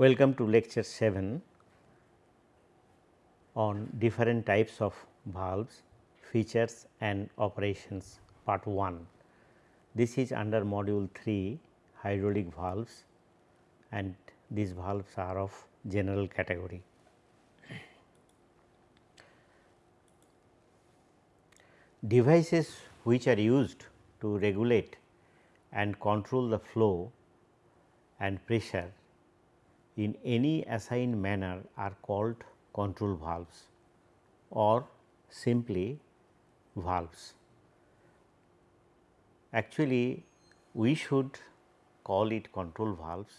Welcome to lecture 7 on different types of valves, features and operations part 1. This is under module 3 hydraulic valves and these valves are of general category. Devices which are used to regulate and control the flow and pressure in any assigned manner are called control valves or simply valves. Actually, we should call it control valves,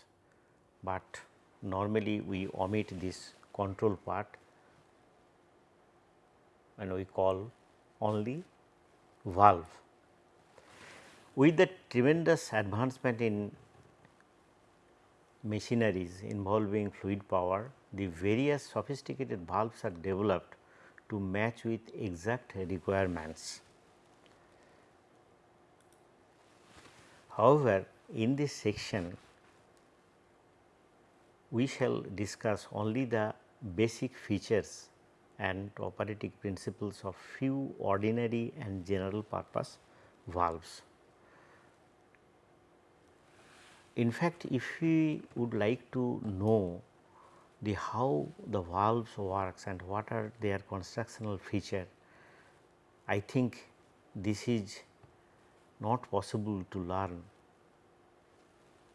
but normally we omit this control part and we call only valve. With the tremendous advancement in machineries involving fluid power, the various sophisticated valves are developed to match with exact requirements. However, in this section we shall discuss only the basic features and operating principles of few ordinary and general purpose valves. In fact, if we would like to know the how the valves works and what are their constructional feature, I think this is not possible to learn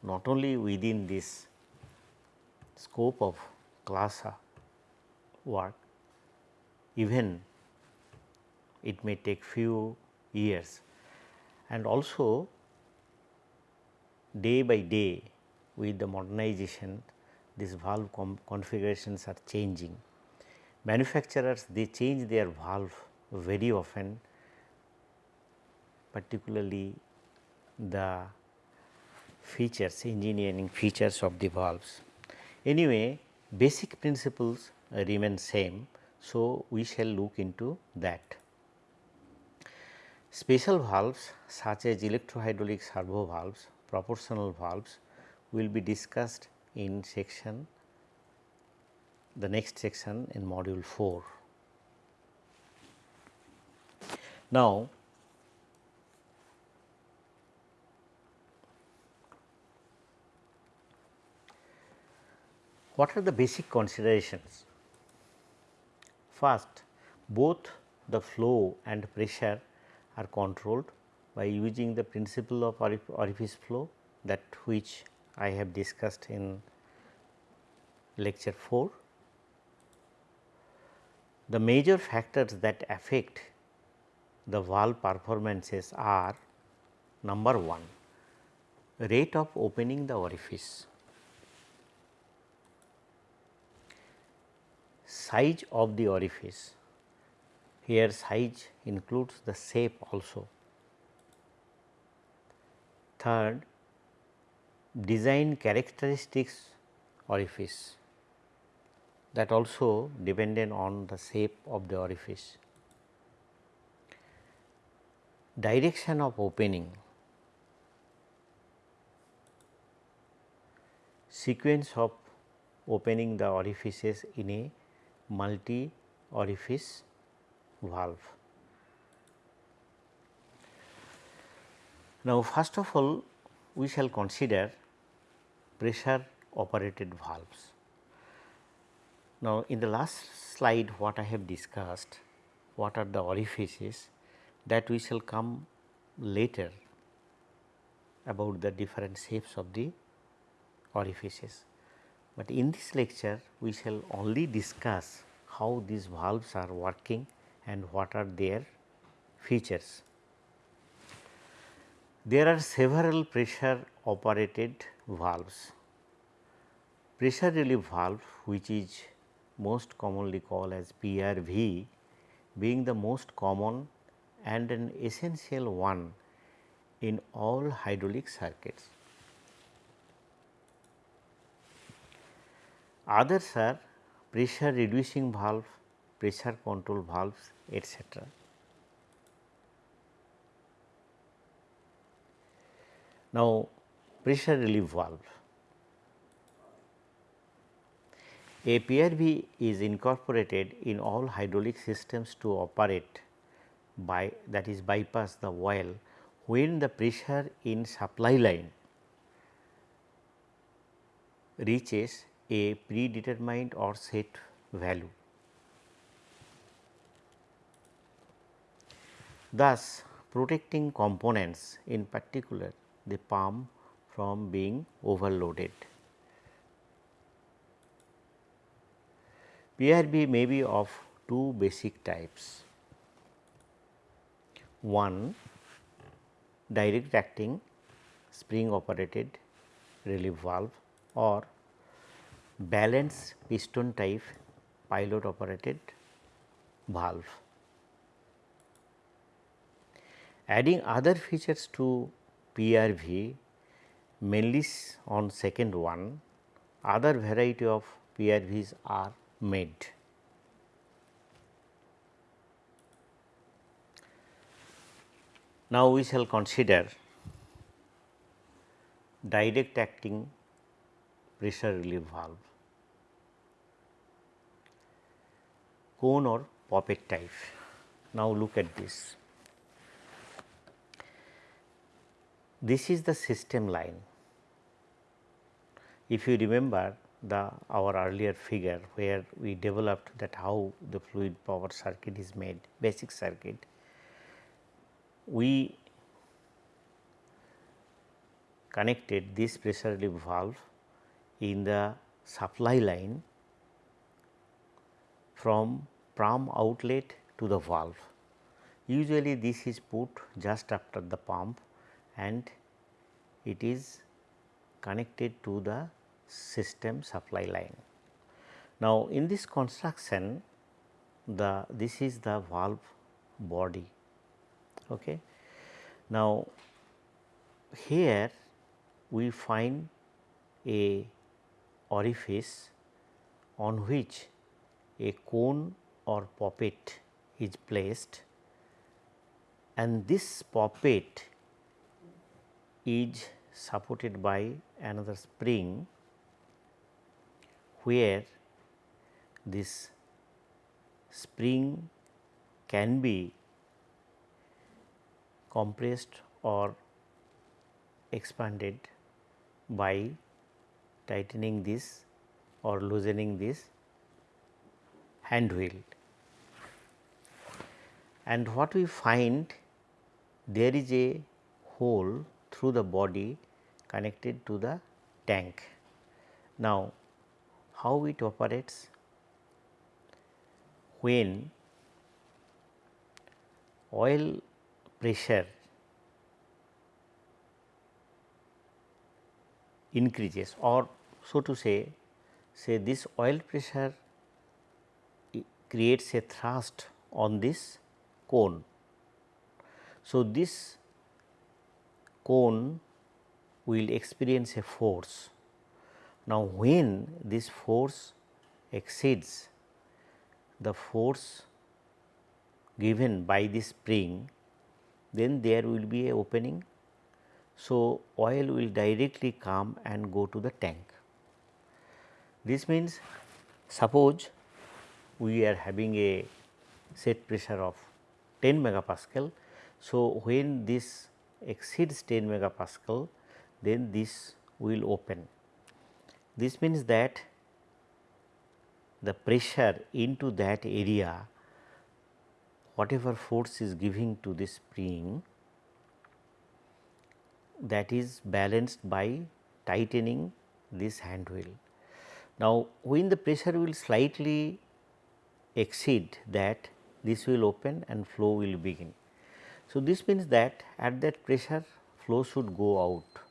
not only within this scope of class work, even it may take few years. And also day by day with the modernization these valve configurations are changing. Manufacturers they change their valve very often particularly the features engineering features of the valves. Anyway basic principles remain same. So, we shall look into that. Special valves such as electrohydraulic servo valves proportional valves will be discussed in section the next section in module 4. Now, what are the basic considerations? First, both the flow and pressure are controlled by using the principle of orifice flow that which I have discussed in lecture 4. The major factors that affect the valve performances are number 1 rate of opening the orifice, size of the orifice, here size includes the shape also Third, design characteristics orifice that also dependent on the shape of the orifice. Direction of opening, sequence of opening the orifices in a multi orifice valve. Now, first of all we shall consider pressure operated valves. Now, in the last slide what I have discussed what are the orifices that we shall come later about the different shapes of the orifices. But in this lecture we shall only discuss how these valves are working and what are their features. There are several pressure operated valves. Pressure relief valve which is most commonly called as PRV being the most common and an essential one in all hydraulic circuits. Others are pressure reducing valve, pressure control valves etc. Now, pressure relief valve. A PRV is incorporated in all hydraulic systems to operate by that is bypass the oil when the pressure in supply line reaches a predetermined or set value. Thus, protecting components in particular the pump from being overloaded. PRV may be of two basic types. One direct acting spring operated relief valve or balanced piston type pilot operated valve. Adding other features to PRV mainly on second one other variety of PRVs are made. Now, we shall consider direct acting pressure relief valve, cone or poppet type. Now, look at this. This is the system line. If you remember the our earlier figure where we developed that how the fluid power circuit is made basic circuit we connected this pressure relief valve in the supply line from pump outlet to the valve. Usually this is put just after the pump and it is connected to the system supply line. Now, in this construction the this is the valve body Okay. Now, here we find a orifice on which a cone or poppet is placed and this poppet is supported by another spring where this spring can be compressed or expanded by tightening this or loosening this hand wheel. And what we find there is a hole through the body connected to the tank. Now, how it operates? When oil pressure increases or so to say say this oil pressure creates a thrust on this cone. So, this cone will experience a force. Now, when this force exceeds the force given by the spring then there will be a opening. So, oil will directly come and go to the tank. This means suppose we are having a set pressure of 10 megapascal. So, when this exceeds 10 megapascal then this will open. This means that the pressure into that area whatever force is giving to this spring that is balanced by tightening this hand wheel. Now, when the pressure will slightly exceed that this will open and flow will begin. So, this means that at that pressure flow should go out,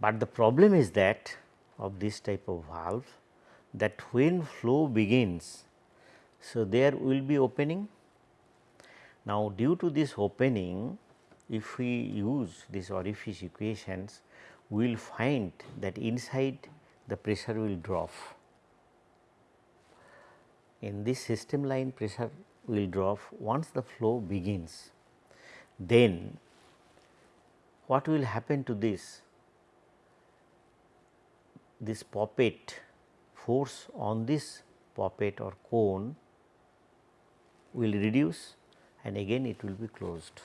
but the problem is that of this type of valve that when flow begins. So, there will be opening now, due to this opening if we use these orifice equations we will find that inside the pressure will drop. In this system line pressure will drop once the flow begins. Then what will happen to this? This poppet force on this poppet or cone will reduce and again it will be closed.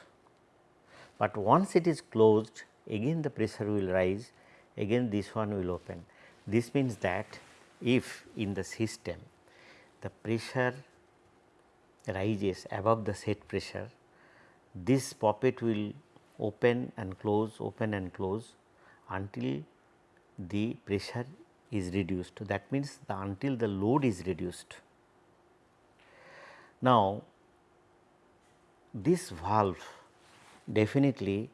But once it is closed again the pressure will rise again this one will open. This means that if in the system the pressure rises above the set pressure, this poppet will open and close, open and close until the pressure is reduced. That means, the until the load is reduced. Now, this valve definitely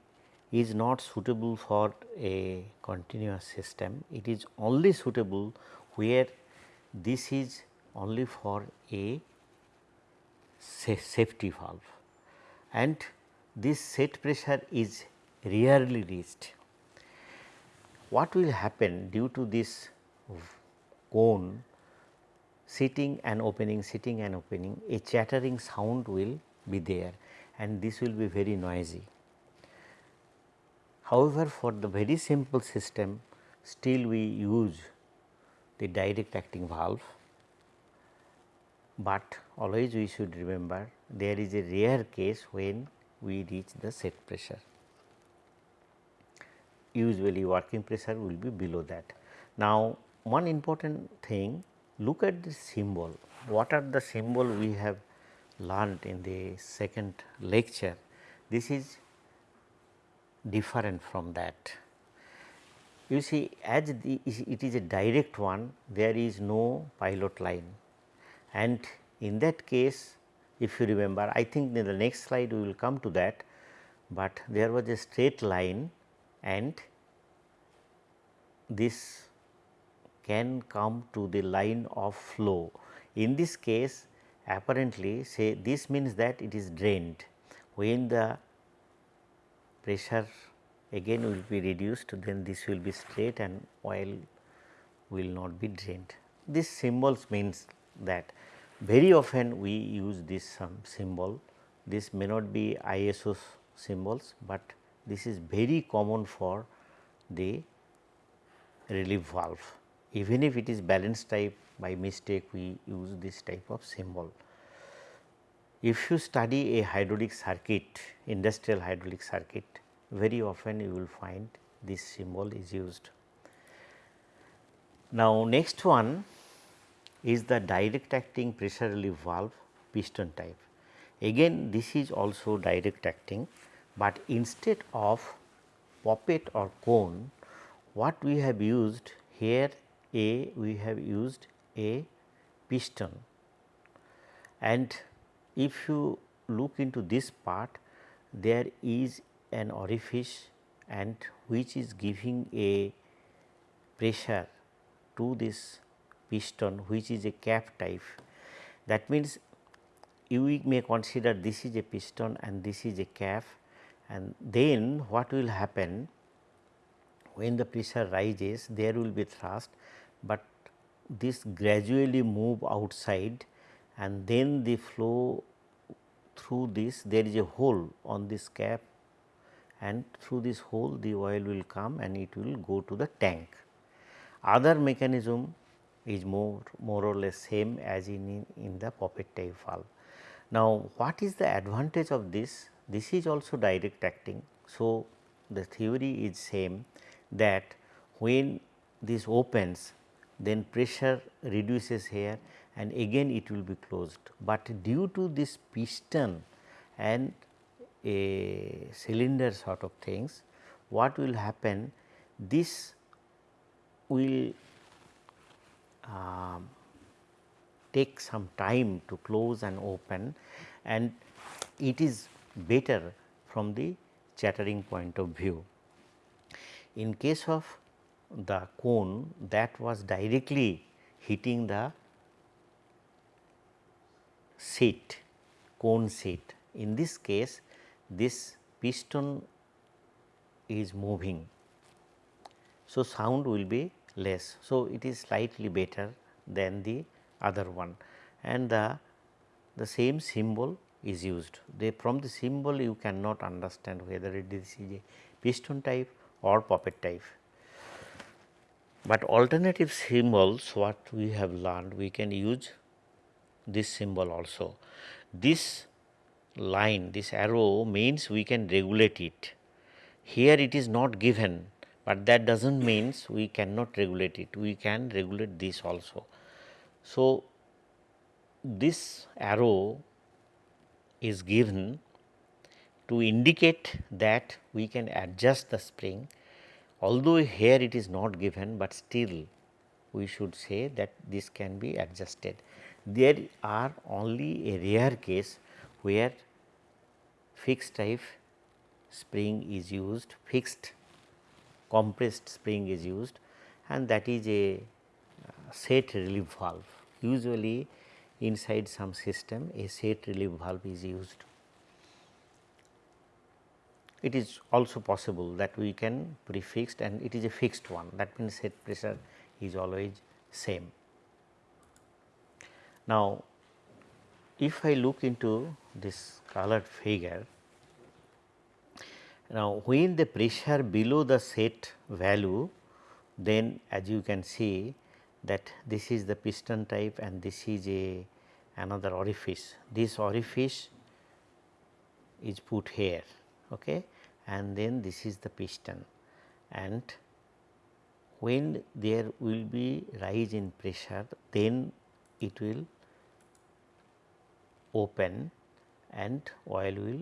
is not suitable for a continuous system. It is only suitable where this is only for a safety valve and this set pressure is rarely reached. What will happen due to this cone sitting and opening, sitting and opening, a chattering sound will be there and this will be very noisy. However, for the very simple system still we use the direct acting valve, but always we should remember there is a rare case when we reach the set pressure. Usually working pressure will be below that. Now, one important thing look at the symbol, what are the symbol we have learned in the second lecture. This is different from that. You see as the, it is a direct one there is no pilot line and in that case if you remember I think in the next slide we will come to that, but there was a straight line and this can come to the line of flow. In this case apparently say this means that it is drained when the pressure again will be reduced then this will be straight and oil will not be drained. This symbols means that very often we use this um, symbol this may not be ISO symbols, but this is very common for the relief valve even if it is balance type by mistake we use this type of symbol. If you study a hydraulic circuit, industrial hydraulic circuit, very often you will find this symbol is used. Now, next one is the direct acting pressure relief valve piston type. Again this is also direct acting, but instead of poppet or cone, what we have used here a we have used a piston and if you look into this part there is an orifice and which is giving a pressure to this piston which is a cap type. That means, you may consider this is a piston and this is a cap and then what will happen when the pressure rises there will be thrust, but this gradually move outside and then the flow through this there is a hole on this cap and through this hole the oil will come and it will go to the tank. Other mechanism is more, more or less same as in, in the poppet type valve. Now, what is the advantage of this? This is also direct acting. So, the theory is same that when this opens then pressure reduces here and again it will be closed. But due to this piston and a cylinder sort of things, what will happen? This will uh, take some time to close and open and it is better from the chattering point of view. In case of the cone that was directly hitting the seat, cone seat. In this case, this piston is moving. So, sound will be less. So, it is slightly better than the other one and the, the same symbol is used. They from the symbol you cannot understand whether it is a piston type or poppet type. but alternative symbols what we have learned we can use this symbol also. This line this arrow means we can regulate it. Here it is not given, but that does not means we cannot regulate it we can regulate this also. So, this arrow is given to indicate that we can adjust the spring although here it is not given, but still we should say that this can be adjusted. There are only a rare case where fixed type spring is used, fixed compressed spring is used and that is a uh, set relief valve. Usually inside some system a set relief valve is used. It is also possible that we can prefixed and it is a fixed one that means set pressure is always same. Now, if I look into this colored figure, now when the pressure below the set value then as you can see that this is the piston type and this is a another orifice. This orifice is put here okay, and then this is the piston and when there will be rise in pressure then it will open and oil will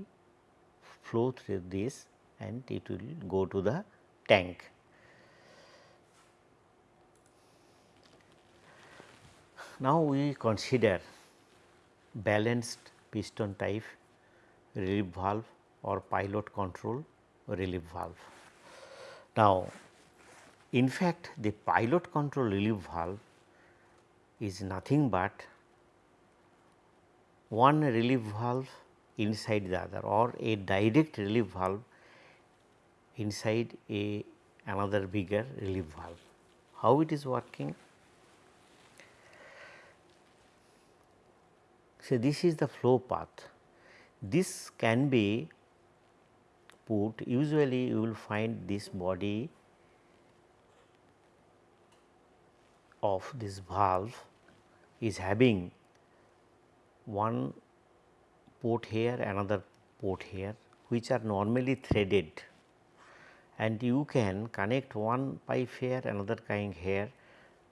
flow through this and it will go to the tank. Now, we consider balanced piston type relief valve or pilot control relief valve. Now, in fact, the pilot control relief valve is nothing but one relief valve inside the other or a direct relief valve inside a another bigger relief valve. How it is working? So, this is the flow path. This can be put usually you will find this body of this valve is having one port here another port here which are normally threaded and you can connect one pipe here another kind here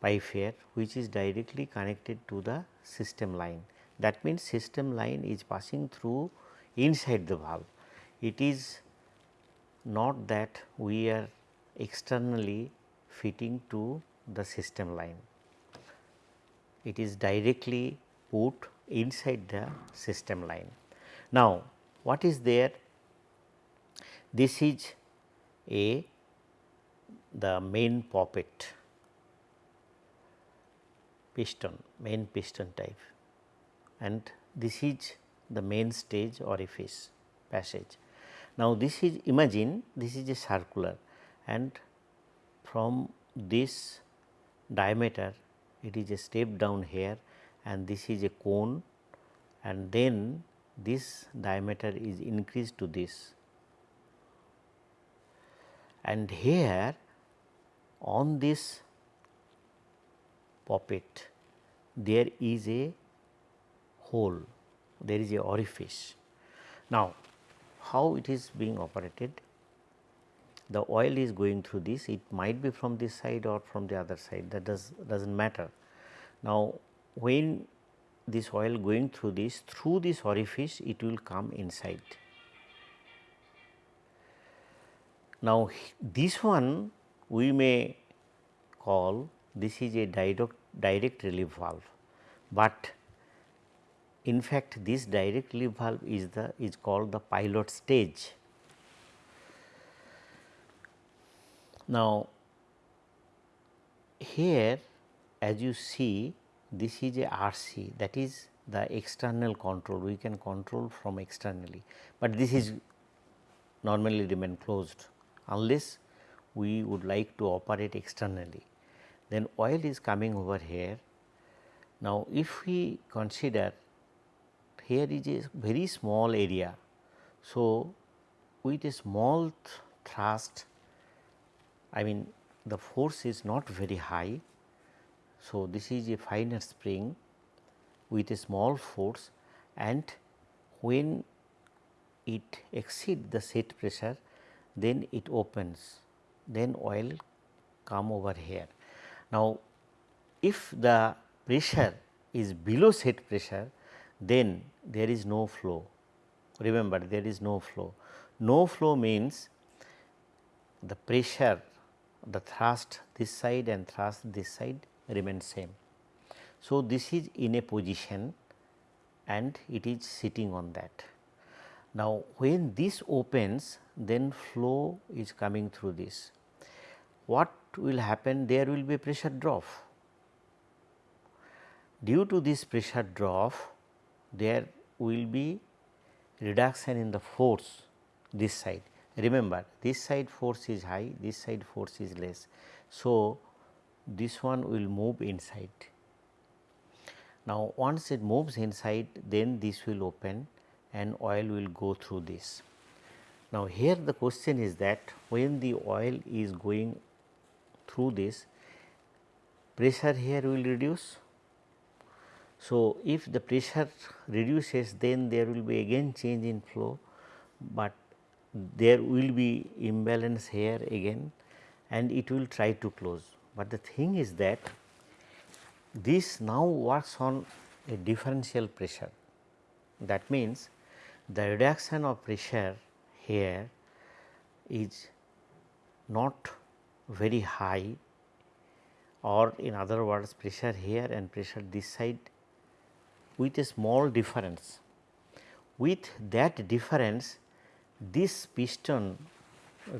pipe here which is directly connected to the system line that means, system line is passing through inside the valve. It is not that we are externally fitting to the system line. It is directly put inside the system line. Now, what is there? This is a the main poppet. Piston, main piston type. And this is the main stage orifice passage. Now, this is imagine this is a circular and from this diameter it is a step down here and this is a cone and then this diameter is increased to this and here on this poppet there is a hole, there is a orifice. Now, how it is being operated? The oil is going through this, it might be from this side or from the other side that does does not matter. Now, when this oil going through this, through this orifice it will come inside. Now, this one we may call this is a direct, direct relief valve, but in fact, this direct relief valve is the is called the pilot stage. Now, here as you see this is a RC that is the external control we can control from externally, but this is normally remain closed unless we would like to operate externally. Then oil is coming over here. Now, if we consider here is a very small area. So, with a small thrust I mean the force is not very high. So, this is a finer spring with a small force and when it exceed the set pressure then it opens then oil come over here. Now, if the pressure is below set pressure then there is no flow remember there is no flow. No flow means the pressure the thrust this side and thrust this side remain same. So, this is in a position and it is sitting on that. Now, when this opens then flow is coming through this. What will happen there will be pressure drop. Due to this pressure drop there will be reduction in the force this side. Remember this side force is high, this side force is less. So, this one will move inside. Now, once it moves inside then this will open and oil will go through this. Now, here the question is that when the oil is going through this pressure here will reduce. So, if the pressure reduces then there will be again change in flow, but there will be imbalance here again and it will try to close. But the thing is that this now works on a differential pressure. That means, the reduction of pressure here is not very high or in other words pressure here and pressure this side with a small difference. With that difference this piston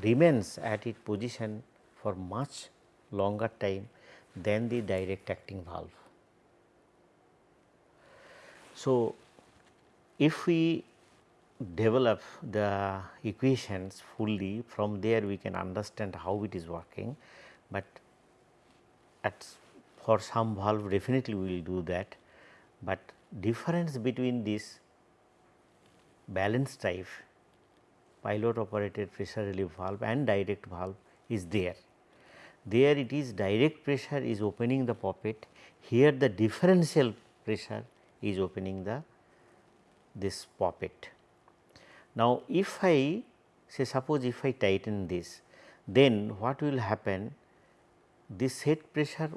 remains at its position for much longer time than the direct acting valve. So, if we develop the equations fully from there we can understand how it is working, but at for some valve definitely we will do that, but difference between this balance type pilot operated pressure relief valve and direct valve is there. There it is direct pressure is opening the poppet, here the differential pressure is opening the this poppet. Now, if I say suppose if I tighten this, then what will happen? This set pressure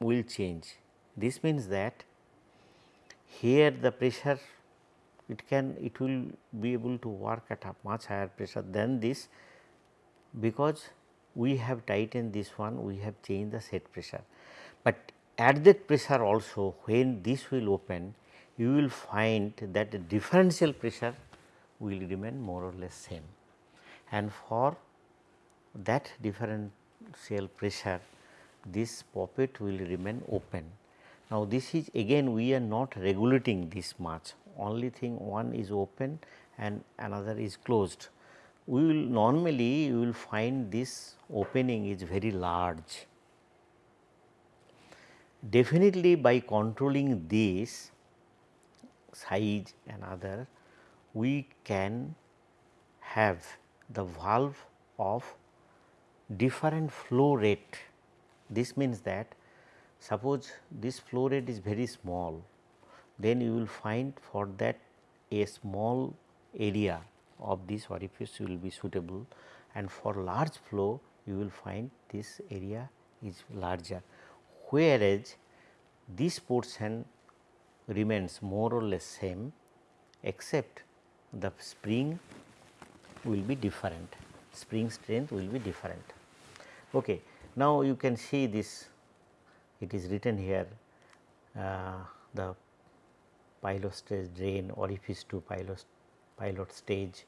will change. This means that here the pressure it can it will be able to work at a much higher pressure than this because we have tightened this one we have changed the set pressure. But at that pressure also when this will open you will find that the differential pressure will remain more or less same and for that differential pressure this poppet will remain open. Now, this is again we are not regulating this much only thing one is open and another is closed. We will normally you will find this opening is very large. Definitely by controlling this size and other we can have the valve of different flow rate. This means that suppose this flow rate is very small then you will find for that a small area of this orifice will be suitable and for large flow you will find this area is larger. Whereas, this portion remains more or less same except the spring will be different, spring strength will be different. Okay. Now, you can see this it is written here uh, the pilot stage drain orifice to pilot, pilot stage,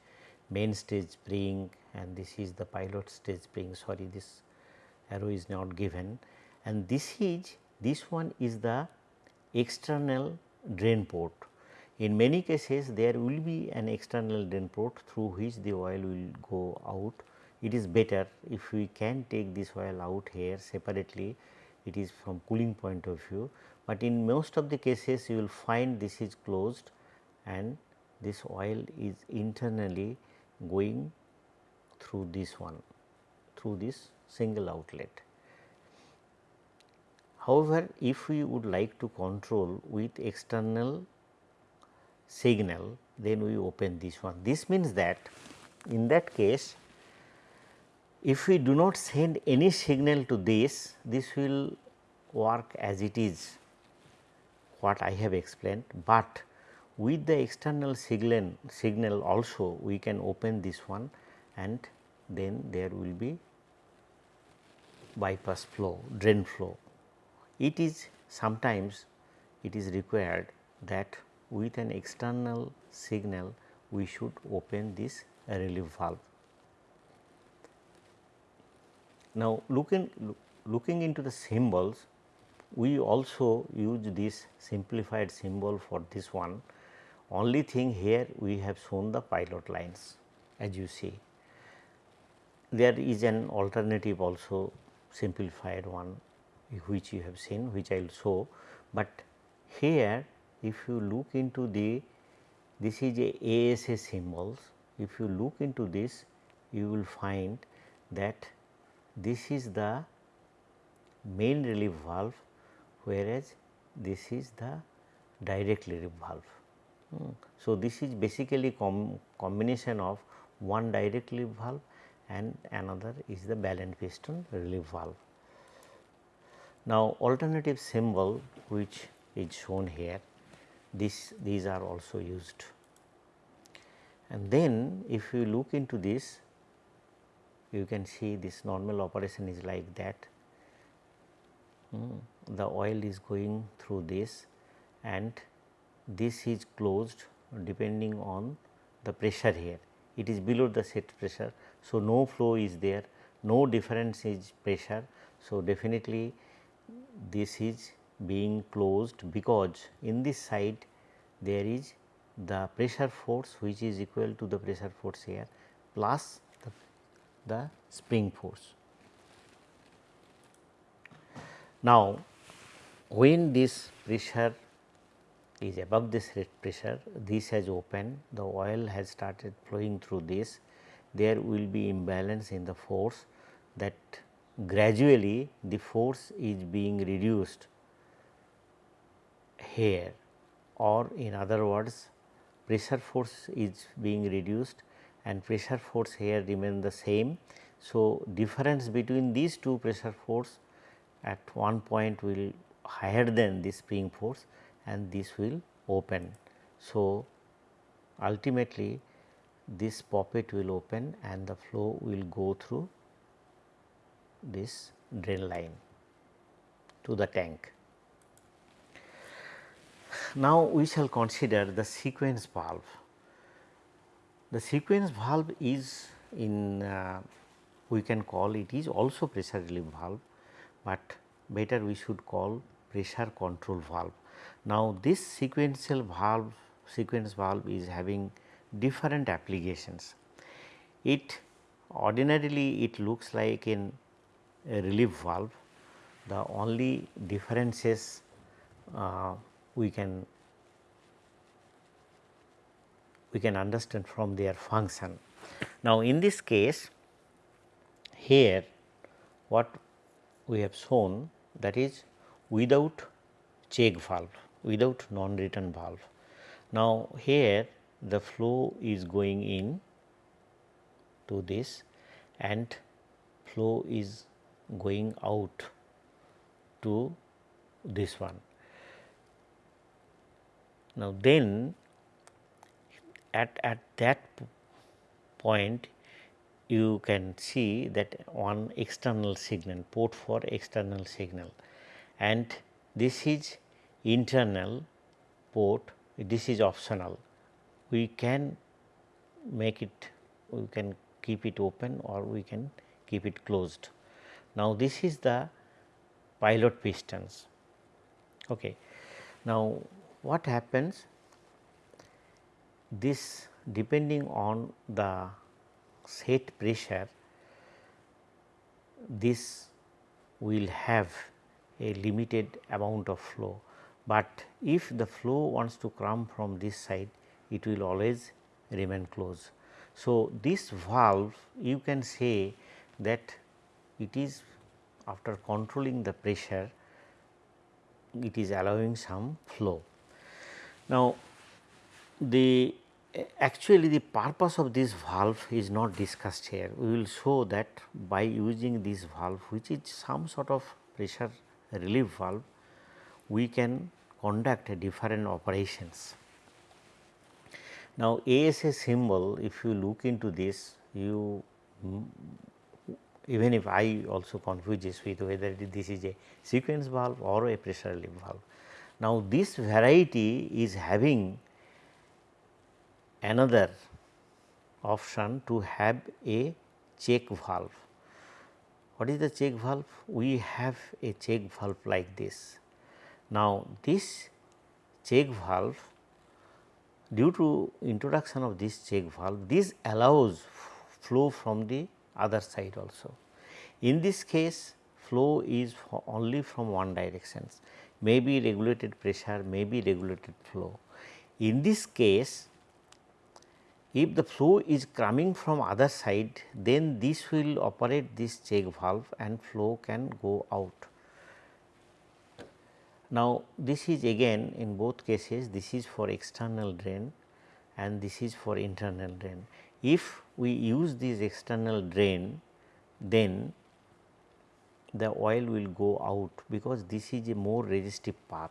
main stage spring and this is the pilot stage spring sorry this arrow is not given and this is this one is the external drain port. In many cases there will be an external drain port through which the oil will go out. It is better if we can take this oil out here separately. It is from cooling point of view. But in most of the cases you will find this is closed and this oil is internally going through this one through this single outlet. However, if we would like to control with external signal then we open this one. This means that in that case if we do not send any signal to this, this will work as it is what I have explained, but with the external signal, signal also we can open this one and then there will be bypass flow, drain flow. It is sometimes it is required that with an external signal we should open this relief valve. Now, looking looking into the symbols we also use this simplified symbol for this one only thing here we have shown the pilot lines as you see. There is an alternative also simplified one which you have seen which I will show, but here if you look into the this is a ASA symbols if you look into this you will find that this is the main relief valve whereas this is the direct relief valve. Hmm. So, this is basically com combination of one direct relief valve and another is the balanced piston relief valve. Now, alternative symbol which is shown here this these are also used and then if you look into this you can see this normal operation is like that mm, the oil is going through this and this is closed depending on the pressure here it is below the set pressure. So, no flow is there no difference is pressure. So, definitely this is being closed because in this side there is the pressure force which is equal to the pressure force here plus the, the spring force. Now, when this pressure is above this pressure, this has opened, the oil has started flowing through this, there will be imbalance in the force that gradually the force is being reduced here or in other words pressure force is being reduced and pressure force here remain the same. So, difference between these two pressure force at one point will higher than this spring force and this will open. So, ultimately this poppet will open and the flow will go through this drain line to the tank. Now, we shall consider the sequence valve. The sequence valve is in uh, we can call it is also pressure relief valve, but better we should call pressure control valve. Now, this sequential valve sequence valve is having different applications. It ordinarily it looks like in a relief valve the only differences uh, we can we can understand from their function. Now, in this case here what we have shown that is without check valve without non return valve. Now, here the flow is going in to this and flow is going out to this one. Now, then at, at that point you can see that one external signal port for external signal and this is internal port this is optional we can make it we can keep it open or we can keep it closed. Now, this is the pilot pistons. Okay. Now, what happens this depending on the set pressure this will have a limited amount of flow, but if the flow wants to come from this side it will always remain closed. So, this valve you can say that it is after controlling the pressure it is allowing some flow. Now, the actually the purpose of this valve is not discussed here. We will show that by using this valve which is some sort of pressure relief valve, we can conduct different operations. Now, ASA symbol if you look into this you mm, even if I also confuses with whether this is a sequence valve or a pressure relief valve. Now, this variety is having another option to have a check valve. What is the check valve? We have a check valve like this. Now, this check valve due to introduction of this check valve, this allows flow from the other side also. In this case flow is only from one direction, may be regulated pressure, may be regulated flow. In this case if the flow is coming from other side then this will operate this check valve and flow can go out. Now, this is again in both cases this is for external drain and this is for internal drain. If we use this external drain then the oil will go out because this is a more resistive path.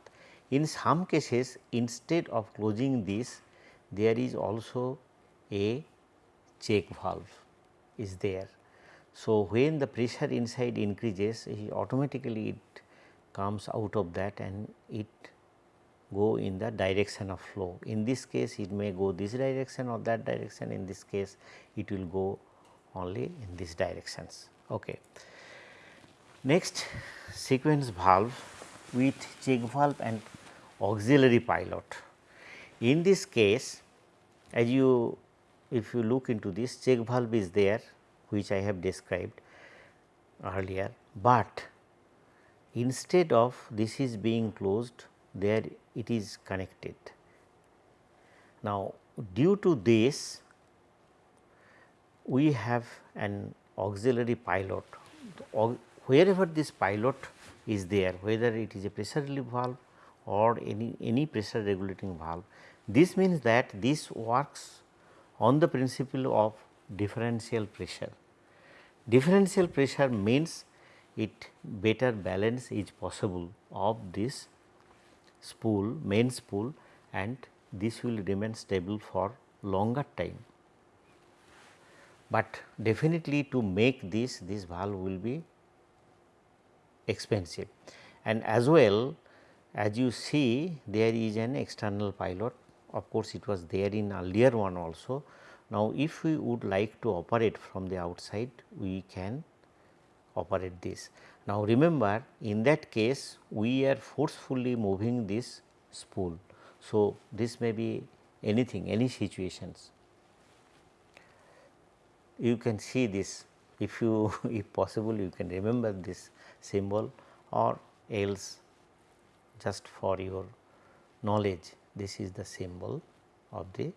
In some cases instead of closing this there is also a check valve is there. So, when the pressure inside increases automatically it comes out of that and it go in the direction of flow. In this case it may go this direction or that direction in this case it will go only in these directions. Okay. Next sequence valve with check valve and auxiliary pilot. In this case as you if you look into this check valve is there which I have described earlier, but instead of this is being closed there it is connected. Now, due to this we have an auxiliary pilot wherever this pilot is there whether it is a pressure relief valve or any, any pressure regulating valve. This means that this works on the principle of differential pressure. Differential pressure means it better balance is possible of this spool main spool and this will remain stable for longer time. But definitely to make this this valve will be expensive and as well as you see there is an external pilot of course, it was there in earlier one also. Now, if we would like to operate from the outside we can operate this. Now, remember in that case we are forcefully moving this spool. So, this may be anything any situations. You can see this if you if possible you can remember this symbol or else just for your knowledge this is the symbol of the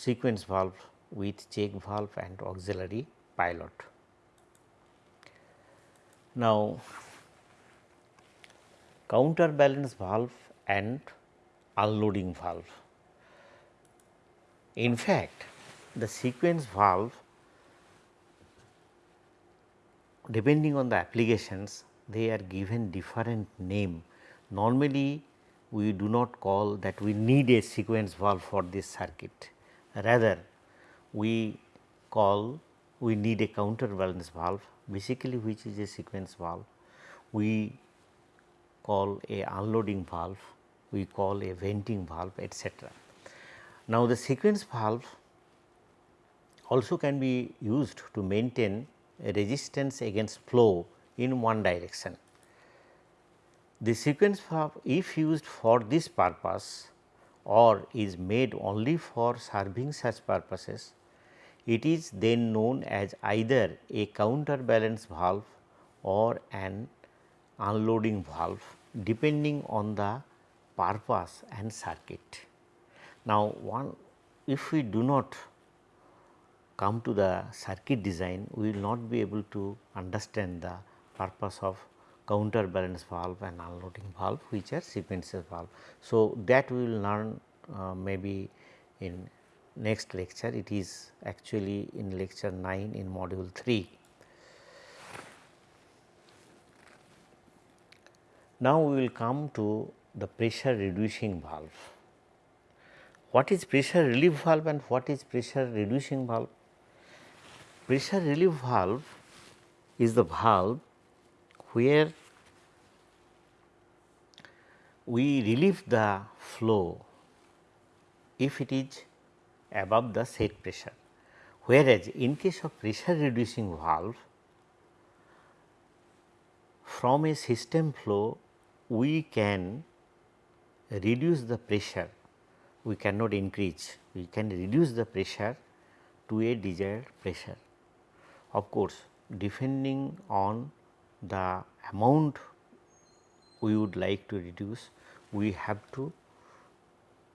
sequence valve with check valve and auxiliary pilot. Now, counterbalance valve and unloading valve. In fact, the sequence valve depending on the applications they are given different name. Normally we do not call that we need a sequence valve for this circuit. Rather we call we need a counterbalance valve basically which is a sequence valve. We call a unloading valve, we call a venting valve etc. Now, the sequence valve also can be used to maintain resistance against flow in one direction. The sequence valve if used for this purpose or is made only for serving such purposes, it is then known as either a counterbalance valve or an unloading valve depending on the purpose and circuit. Now, one if we do not come to the circuit design, we will not be able to understand the purpose of counterbalance valve and unloading valve which are sequential valve. So, that we will learn uh, maybe in next lecture it is actually in lecture 9 in module 3. Now, we will come to the pressure reducing valve. What is pressure relief valve and what is pressure reducing valve? Pressure relief valve is the valve where we relieve the flow if it is above the set pressure. Whereas, in case of pressure reducing valve from a system flow we can reduce the pressure, we cannot increase, we can reduce the pressure to a desired pressure. Of course, depending on the amount we would like to reduce, we have to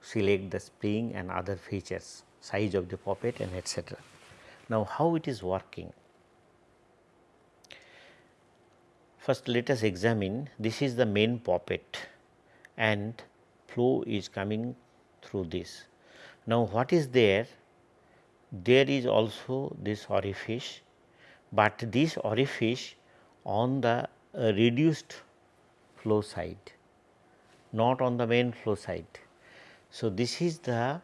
select the spring and other features, size of the poppet and etc. Now, how it is working? First let us examine this is the main poppet and flow is coming through this. Now, what is there? There is also this orifice, but this orifice on the uh, reduced flow side, not on the main flow side. So, this is the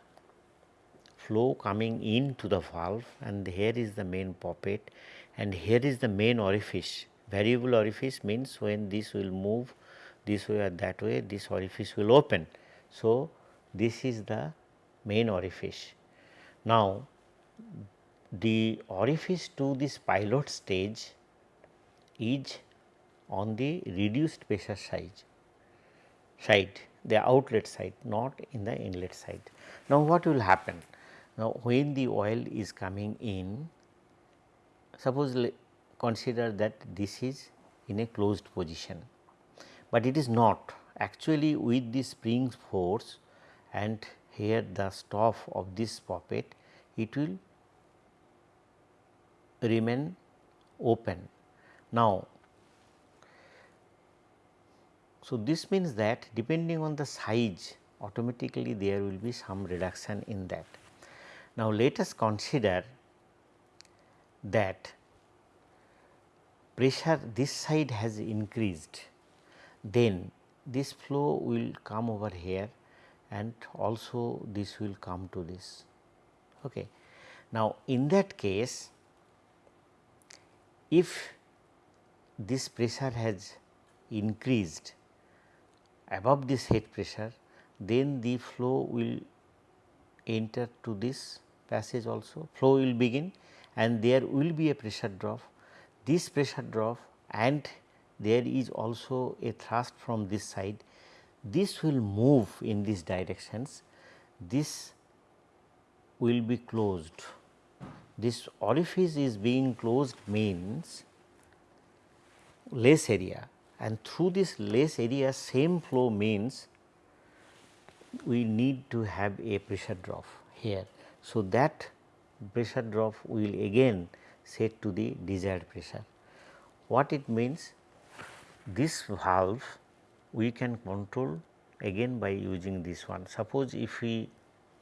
flow coming into the valve and here is the main poppet and here is the main orifice variable orifice means when this will move this way or that way this orifice will open. So, this is the main orifice. Now, the orifice to this pilot stage is on the reduced pressure side, side the outlet side not in the inlet side. Now, what will happen? Now, when the oil is coming in suppose consider that this is in a closed position, but it is not actually with the spring force and here the stop of this poppet it will remain open. Now, so this means that depending on the size automatically there will be some reduction in that. Now, let us consider that pressure this side has increased then this flow will come over here and also this will come to this. Okay. Now, in that case if this pressure has increased above this head pressure then the flow will enter to this passage also. Flow will begin and there will be a pressure drop. This pressure drop and there is also a thrust from this side, this will move in these directions, this will be closed. This orifice is being closed means less area and through this less area same flow means we need to have a pressure drop here. So, that pressure drop will again set to the desired pressure. What it means? This valve we can control again by using this one. Suppose if we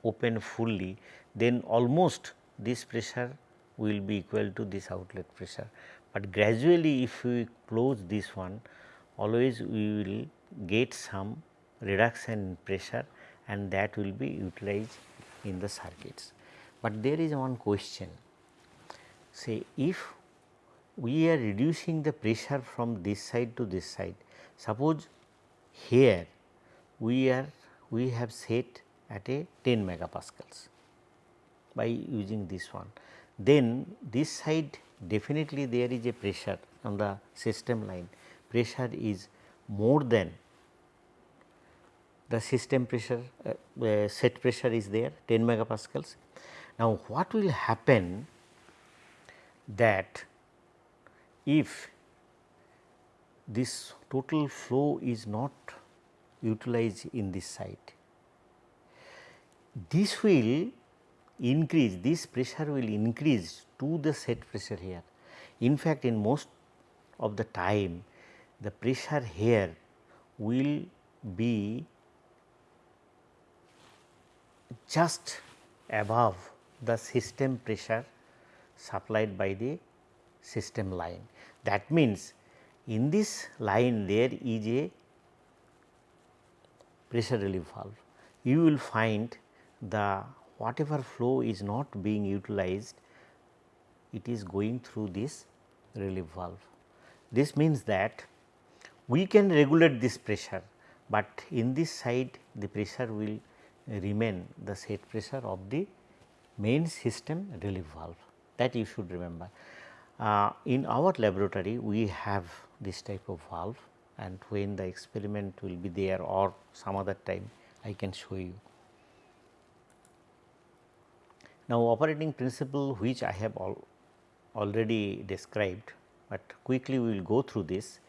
open fully then almost this pressure will be equal to this outlet pressure, but gradually if we close this one always we will get some reduction in pressure and that will be utilized in the circuits. But there is one question. Say if we are reducing the pressure from this side to this side, suppose here we are we have set at a 10 megapascals by using this one. Then this side definitely there is a pressure on the system line, pressure is more than the system pressure uh, uh, set pressure is there 10 megapascals. Now, what will happen that if this total flow is not utilized in this site, this will increase this pressure will increase to the set pressure here. In fact, in most of the time the pressure here will be just above the system pressure supplied by the system line. That means, in this line there is a pressure relief valve. You will find the whatever flow is not being utilized, it is going through this relief valve. This means that we can regulate this pressure, but in this side the pressure will remain the set pressure of the main system relief valve that you should remember. Uh, in our laboratory we have this type of valve and when the experiment will be there or some other time I can show you. Now, operating principle which I have al already described, but quickly we will go through this.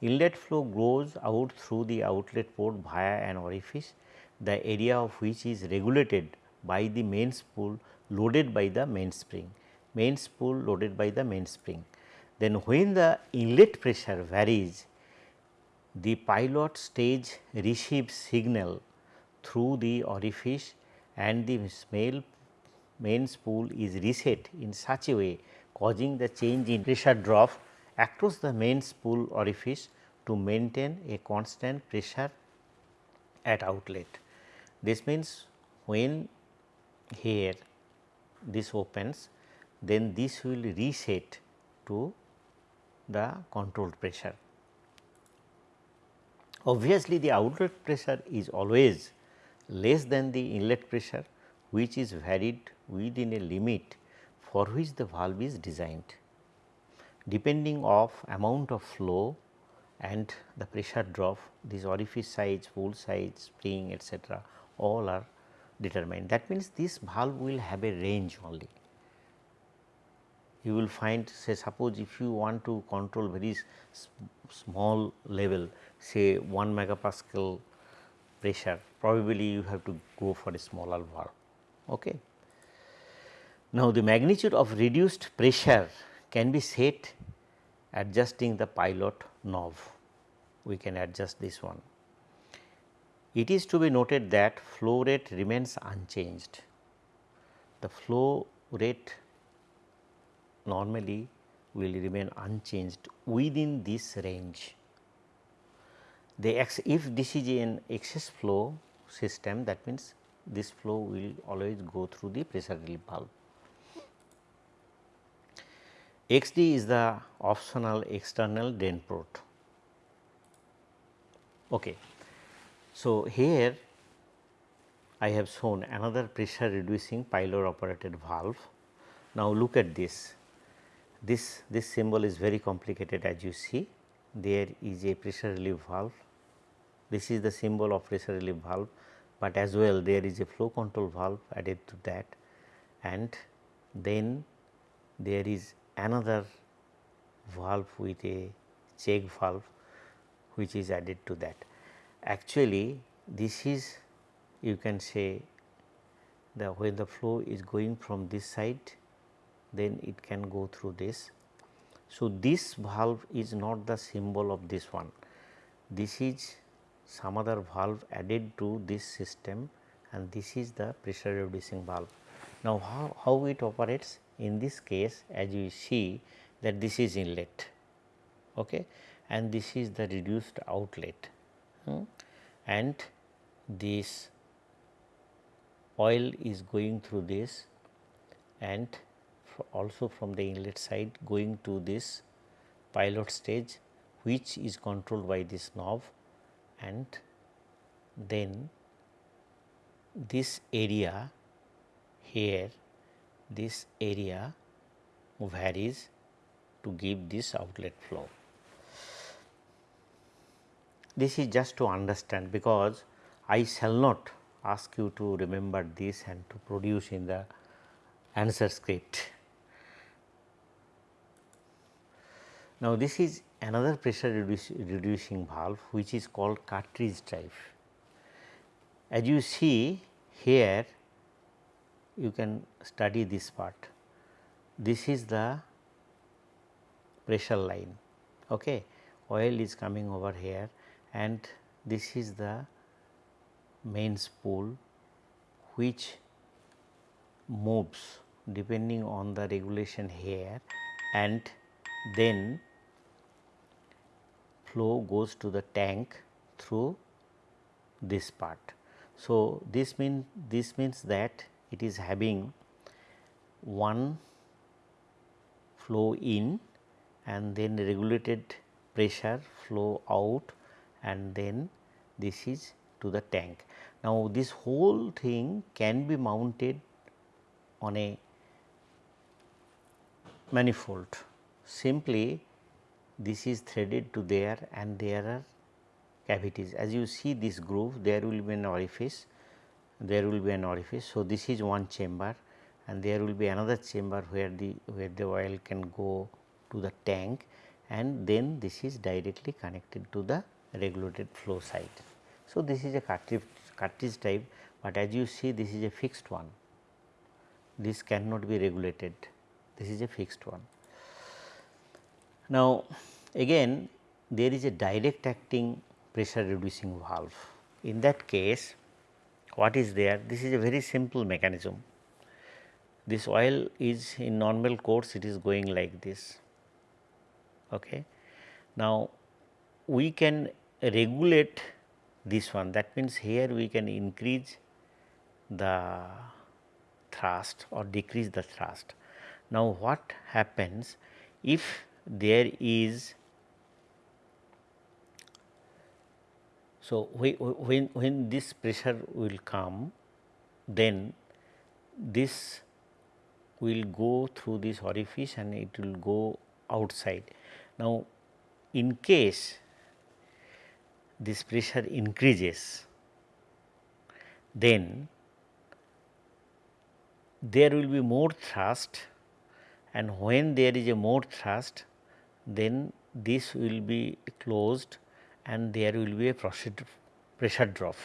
Inlet flow goes out through the outlet port via an orifice, the area of which is regulated by the main spool loaded by the mainspring, main spool loaded by the mainspring. Then when the inlet pressure varies, the pilot stage receives signal through the orifice and the small main spool is reset in such a way causing the change in pressure drop across the main spool orifice to maintain a constant pressure at outlet. This means when here this opens then this will reset to the controlled pressure. Obviously, the outlet pressure is always less than the inlet pressure which is varied within a limit for which the valve is designed. Depending of amount of flow and the pressure drop, this orifice size, spool size, spring etc., all are determined. That means, this valve will have a range only. You will find say suppose if you want to control very small level say 1 megapascal pressure probably you have to go for a smaller valve. Okay. Now, the magnitude of reduced pressure can be set adjusting the pilot knob, we can adjust this one. It is to be noted that flow rate remains unchanged. The flow rate normally will remain unchanged within this range. The if this is an excess flow system that means this flow will always go through the pressure relief valve. XD is the optional external drain port. Okay. So, here I have shown another pressure reducing pilot operated valve. Now, look at this. This, this symbol is very complicated as you see. There is a pressure relief valve. This is the symbol of pressure relief valve, but as well there is a flow control valve added to that and then there is another valve with a check valve which is added to that. Actually, this is you can say the when the flow is going from this side then it can go through this. So, this valve is not the symbol of this one. This is some other valve added to this system and this is the pressure reducing valve. Now, how, how it operates? In this case as you see that this is inlet okay, and this is the reduced outlet hmm, and this oil is going through this and also from the inlet side going to this pilot stage which is controlled by this knob and then this area here this area varies to give this outlet flow. This is just to understand because I shall not ask you to remember this and to produce in the answer script. Now, this is another pressure reduce, reducing valve which is called cartridge drive. As you see here you can study this part. This is the pressure line. Okay. oil is coming over here and this is the main spool which moves depending on the regulation here and then flow goes to the tank through this part. So, this mean this means that it is having one flow in and then regulated pressure flow out and then this is to the tank. Now, this whole thing can be mounted on a manifold simply this is threaded to there and there are cavities as you see this groove there will be an orifice there will be an orifice. So, this is one chamber and there will be another chamber where the where the oil can go to the tank and then this is directly connected to the regulated flow side. So, this is a cartridge, cartridge type, but as you see this is a fixed one this cannot be regulated this is a fixed one. Now, again there is a direct acting pressure reducing valve. In that case what is there? This is a very simple mechanism. This oil is in normal course it is going like this. Okay. Now, we can regulate this one that means here we can increase the thrust or decrease the thrust. Now, what happens if there is so when when this pressure will come then this will go through this orifice and it will go outside. Now, in case this pressure increases then there will be more thrust and when there is a more thrust then this will be closed and there will be a pressure drop.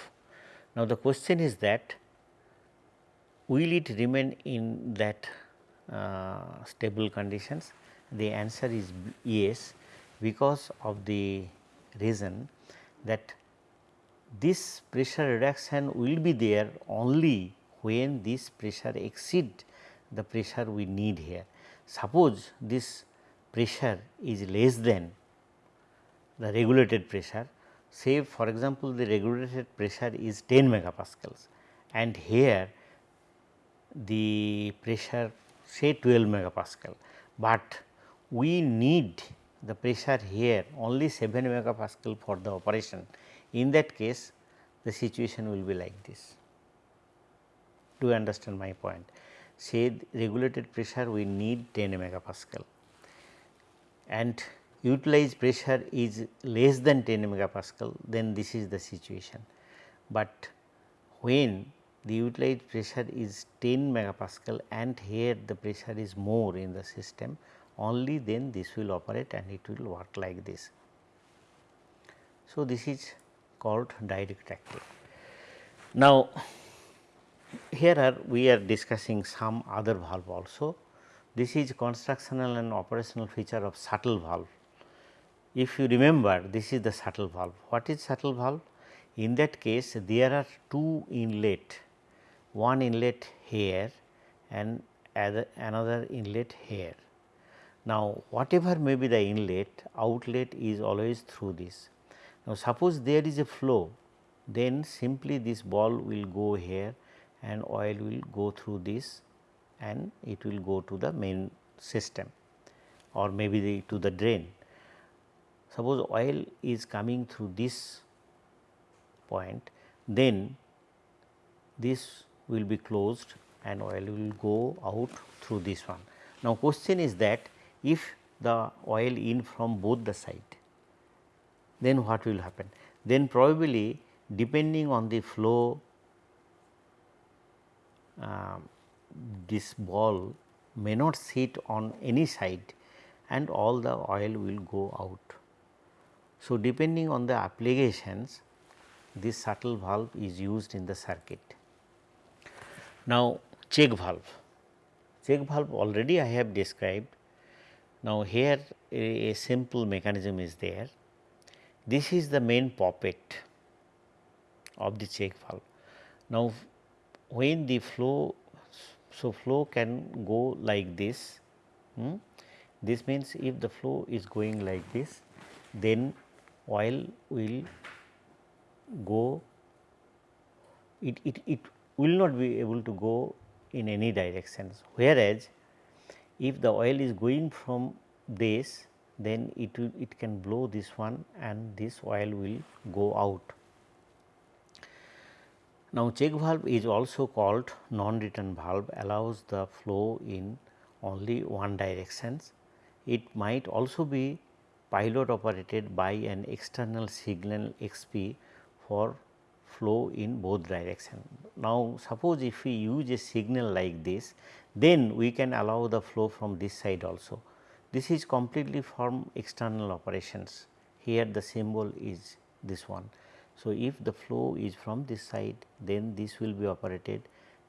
Now, the question is that will it remain in that uh, stable conditions? The answer is yes because of the reason that this pressure reduction will be there only when this pressure exceed the pressure we need here. Suppose this pressure is less than the regulated pressure say for example, the regulated pressure is 10 megapascals and here the pressure say 12 megapascal, but we need the pressure here only 7 megapascal for the operation. In that case the situation will be like this do you understand my point? Say regulated pressure we need 10 megapascal and utilized pressure is less than 10 megapascal then this is the situation. But when the utilized pressure is 10 megapascal and here the pressure is more in the system only then this will operate and it will work like this. So, this is called direct acting. Now, here are we are discussing some other valve also. This is constructional and operational feature of shuttle valve. If you remember this is the shuttle valve. What is shuttle valve? In that case there are two inlet, one inlet here and another inlet here. Now, whatever may be the inlet, outlet is always through this. Now, suppose there is a flow, then simply this ball will go here and oil will go through this and it will go to the main system or maybe the, to the drain. Suppose oil is coming through this point then this will be closed and oil will go out through this one. Now, question is that if the oil in from both the side then what will happen? Then probably depending on the flow uh, this ball may not sit on any side and all the oil will go out. So, depending on the applications this shuttle valve is used in the circuit. Now, check valve, check valve already I have described. Now, here a, a simple mechanism is there this is the main poppet of the check valve. Now, when the flow, so flow can go like this, hmm? this means if the flow is going like this, then oil will go, it, it, it will not be able to go in any directions. Whereas, if the oil is going from this, then it will it can blow this one and this oil will go out. Now, check valve is also called non-return valve allows the flow in only one directions. It might also be pilot operated by an external signal XP for flow in both direction. Now, suppose if we use a signal like this, then we can allow the flow from this side also. This is completely from external operations. Here the symbol is this one. So, if the flow is from this side then this will be operated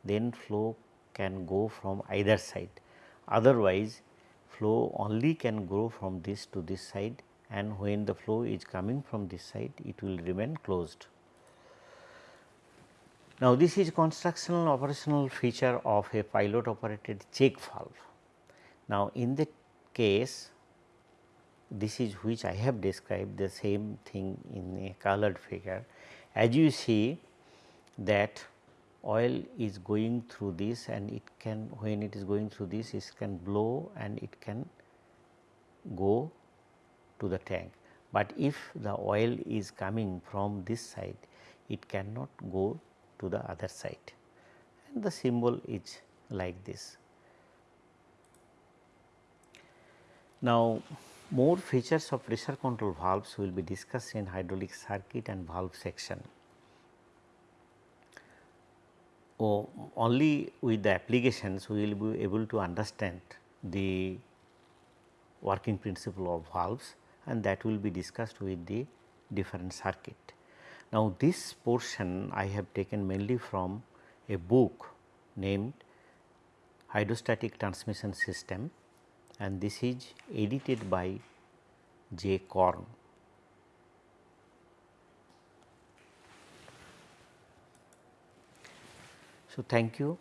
then flow can go from either side. Otherwise, flow only can go from this to this side and when the flow is coming from this side it will remain closed. Now, this is constructional operational feature of a pilot operated check valve. Now, in the case this is which I have described the same thing in a colored figure. As you see that oil is going through this and it can when it is going through this it can blow and it can go to the tank. But if the oil is coming from this side it cannot go to the other side and the symbol is like this. Now, more features of pressure control valves will be discussed in hydraulic circuit and valve section. Oh, only with the applications we will be able to understand the working principle of valves and that will be discussed with the different circuit. Now, this portion I have taken mainly from a book named Hydrostatic Transmission System and this is edited by J. Korn. So, thank you.